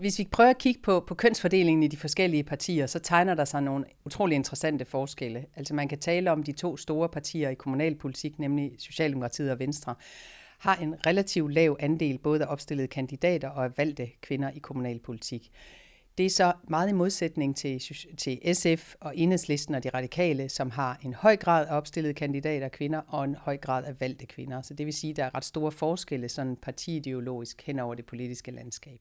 Hvis vi prøver at kigge på, på kønsfordelingen i de forskellige partier, så tegner der sig nogle utrolig interessante forskelle. Altså man kan tale om de to store partier i kommunalpolitik, nemlig Socialdemokratiet og Venstre, har en relativt lav andel både af opstillede kandidater og af valgte kvinder i kommunalpolitik. Det er så meget i modsætning til, til SF og Enhedslisten og de radikale, som har en høj grad af opstillede kandidater kvinder og en høj grad af valgte kvinder. Så det vil sige, at der er ret store forskelle sådan partiideologisk hen over det politiske landskab.